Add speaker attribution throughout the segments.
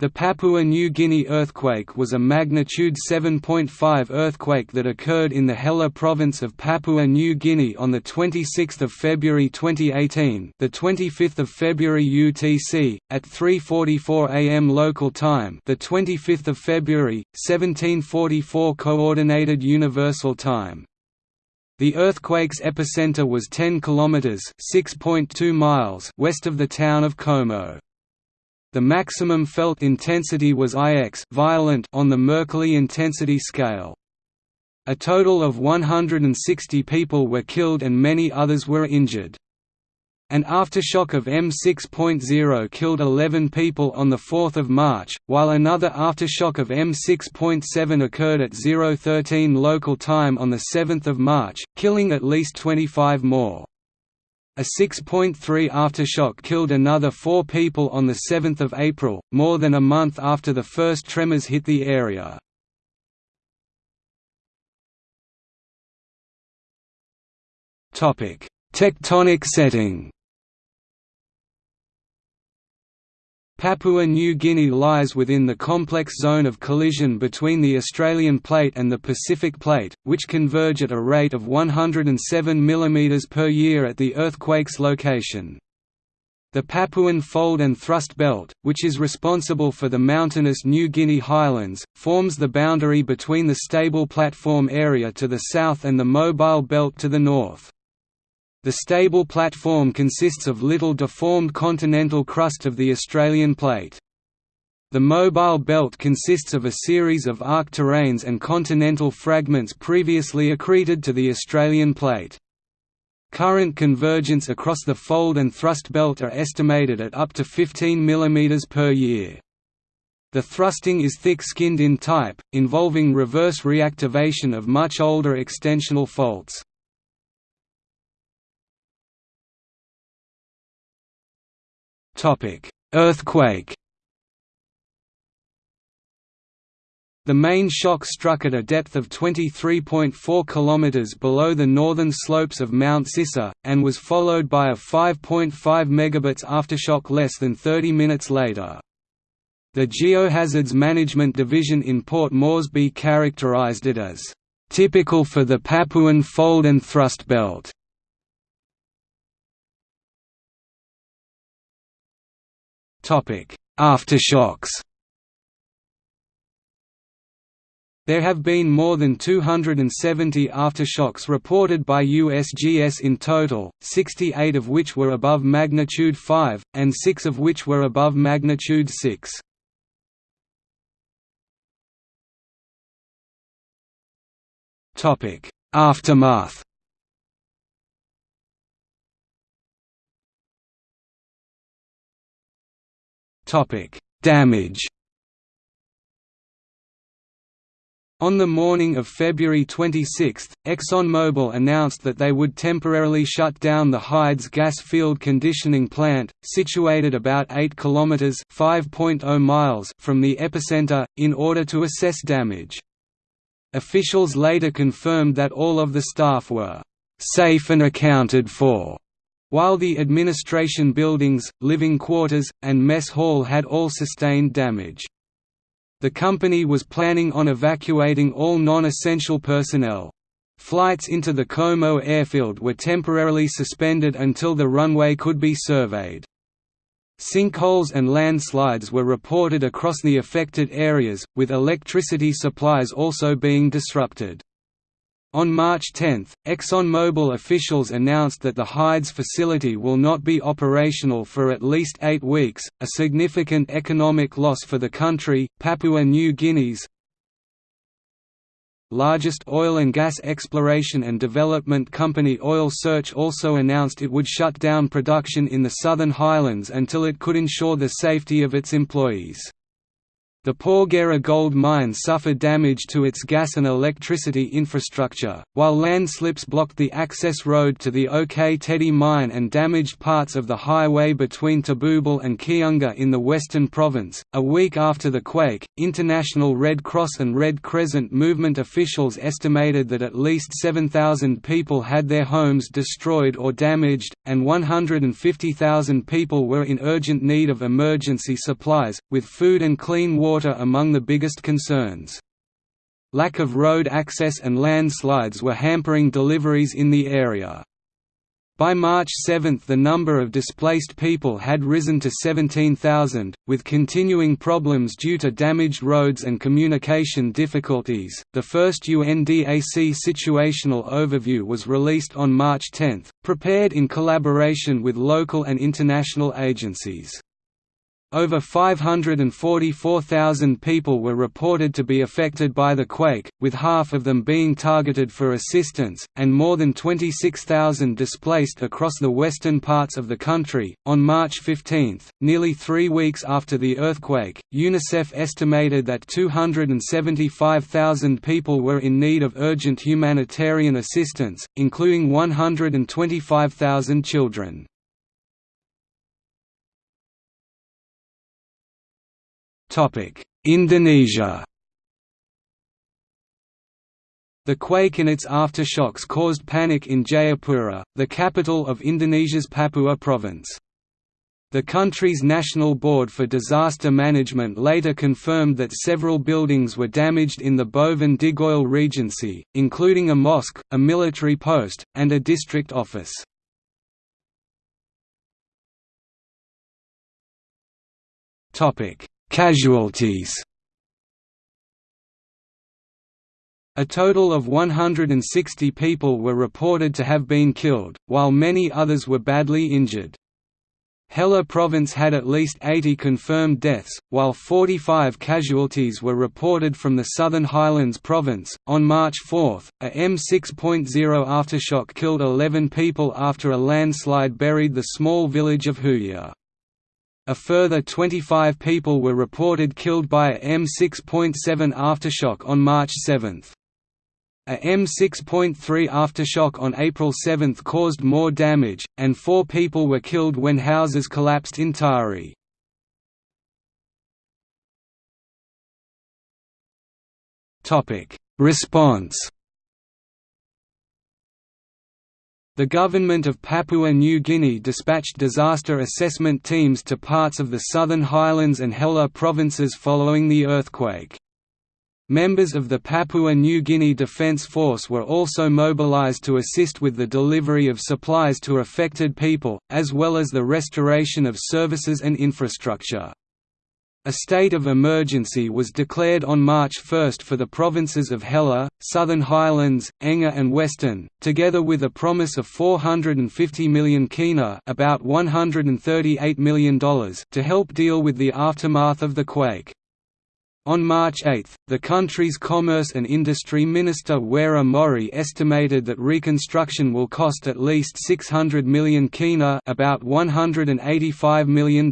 Speaker 1: The Papua New Guinea earthquake was a magnitude 7.5 earthquake that occurred in the Hela province of Papua New Guinea on the 26th of February 2018, the 25th of February UTC, at 3:44 a.m. local time, the 25th of February 1744 coordinated universal time. The earthquake's epicenter was 10 kilometers (6.2 miles) west of the town of Komo. The maximum felt intensity was IX violent on the Mercalli intensity scale. A total of 160 people were killed and many others were injured. An aftershock of M6.0 killed 11 people on 4 March, while another aftershock of M6.7 occurred at 013 local time on 7 March, killing at least 25 more. A 6.3 aftershock killed another four people on 7 April, more than a month after the first tremors hit the area. Tectonic setting Papua New Guinea lies within the complex zone of collision between the Australian Plate and the Pacific Plate, which converge at a rate of 107 mm per year at the earthquake's location. The Papuan Fold and Thrust Belt, which is responsible for the mountainous New Guinea highlands, forms the boundary between the stable platform area to the south and the mobile belt to the north. The stable platform consists of little deformed continental crust of the Australian plate. The mobile belt consists of a series of arc terranes and continental fragments previously accreted to the Australian plate. Current convergence across the fold and thrust belt are estimated at up to 15 mm per year. The thrusting is thick-skinned in type, involving reverse reactivation of much older extensional faults. Earthquake The main shock struck at a depth of 23.4 km below the northern slopes of Mount Sisa, and was followed by a 5.5 megabits aftershock less than 30 minutes later. The Geohazards Management Division in Port Moresby characterized it as, "...typical for the Papuan fold and thrust belt." Aftershocks There have been more than 270 aftershocks reported by USGS in total, 68 of which were above magnitude 5, and 6 of which were above magnitude 6. Aftermath Damage On the morning of February 26, ExxonMobil announced that they would temporarily shut down the Hides gas field conditioning plant, situated about 8 km (5.0 miles) from the epicenter, in order to assess damage. Officials later confirmed that all of the staff were safe and accounted for. While the administration buildings, living quarters, and mess hall had all sustained damage. The company was planning on evacuating all non-essential personnel. Flights into the Komo airfield were temporarily suspended until the runway could be surveyed. Sinkholes and landslides were reported across the affected areas, with electricity supplies also being disrupted. On March 10, ExxonMobil officials announced that the Hides facility will not be operational for at least eight weeks, a significant economic loss for the country. Papua New Guinea's largest oil and gas exploration and development company Oil Search also announced it would shut down production in the Southern Highlands until it could ensure the safety of its employees. The Porgera gold mine suffered damage to its gas and electricity infrastructure, while landslips blocked the access road to the Ok Tedi mine and damaged parts of the highway between Tabubil and Kiunga in the western province. A week after the quake, International Red Cross and Red Crescent movement officials estimated that at least 7,000 people had their homes destroyed or damaged, and 150,000 people were in urgent need of emergency supplies, with food and clean water water among the biggest concerns. Lack of road access and landslides were hampering deliveries in the area. By March 7 the number of displaced people had risen to 17,000, with continuing problems due to damaged roads and communication difficulties. The first UNDAC situational overview was released on March 10, prepared in collaboration with local and international agencies. Over 544,000 people were reported to be affected by the quake, with half of them being targeted for assistance, and more than 26,000 displaced across the western parts of the country. On March 15, nearly three weeks after the earthquake, UNICEF estimated that 275,000 people were in need of urgent humanitarian assistance, including 125,000 children. Indonesia The quake and its aftershocks caused panic in Jayapura, the capital of Indonesia's Papua province. The country's National Board for Disaster Management later confirmed that several buildings were damaged in the Boven Digoel Regency, including a mosque, a military post, and a district office. Casualties A total of 160 people were reported to have been killed, while many others were badly injured. Hela province had at least 80 confirmed deaths, while 45 casualties were reported from the Southern Highlands province. On March 4, a M6.0 aftershock killed 11 people after a landslide buried the small village of Huya. A further 25 people were reported killed by a M6.7 aftershock on March 7. A M6.3 aftershock on April 7 caused more damage, and four people were killed when houses collapsed in Tari. Response The government of Papua New Guinea dispatched disaster assessment teams to parts of the Southern Highlands and Hela provinces following the earthquake. Members of the Papua New Guinea Defence Force were also mobilized to assist with the delivery of supplies to affected people, as well as the restoration of services and infrastructure. A state of emergency was declared on March 1 for the provinces of Hela, Southern Highlands, Enga and Western, together with a promise of 450 million kina about $138 million to help deal with the aftermath of the quake. On March 8, the country's Commerce and Industry Minister Wera Mori estimated that reconstruction will cost at least 600 million kina about $185 million.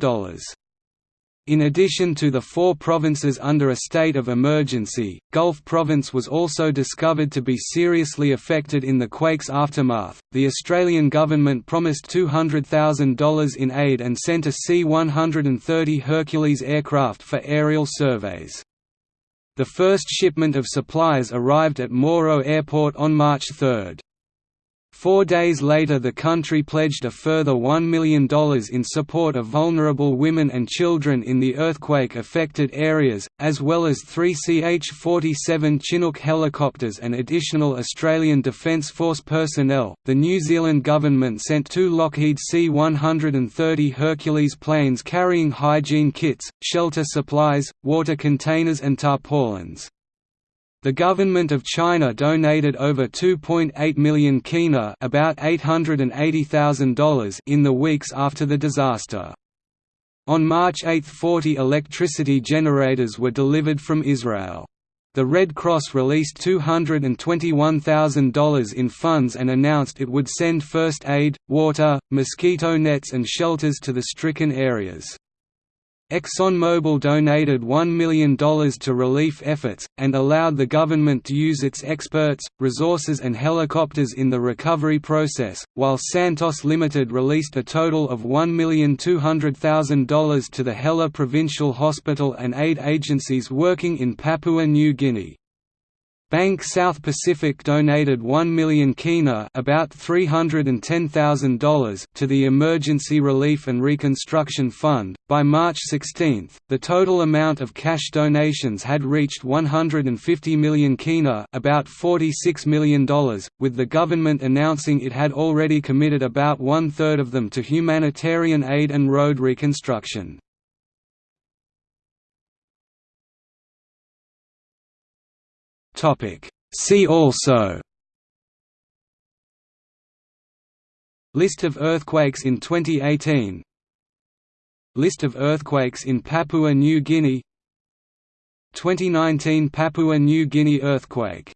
Speaker 1: In addition to the four provinces under a state of emergency, Gulf Province was also discovered to be seriously affected in the quake's aftermath. The Australian government promised $200,000 in aid and sent a C 130 Hercules aircraft for aerial surveys. The first shipment of supplies arrived at Moro Airport on March 3. Four days later the country pledged a further $1 million in support of vulnerable women and children in the earthquake-affected areas, as well as three CH-47 Chinook helicopters and additional Australian Defence Force personnel. The New Zealand government sent two Lockheed C-130 Hercules planes carrying hygiene kits, shelter supplies, water containers and tarpaulins. The government of China donated over 2.8 million kina about $880,000 in the weeks after the disaster. On March 8 40 electricity generators were delivered from Israel. The Red Cross released $221,000 in funds and announced it would send first aid, water, mosquito nets and shelters to the stricken areas. ExxonMobil donated $1 million to relief efforts, and allowed the government to use its experts, resources and helicopters in the recovery process, while Santos Limited released a total of $1,200,000 to the Hela Provincial Hospital and aid agencies working in Papua New Guinea. Bank South Pacific donated 1 million kina about $310,000 to the Emergency Relief and Reconstruction Fund. By March 16, the total amount of cash donations had reached 150 million kina about $46 million, with the government announcing it had already committed about one-third of them to humanitarian aid and road reconstruction. See also List of earthquakes in 2018 List of earthquakes in Papua New Guinea 2019 Papua New Guinea earthquake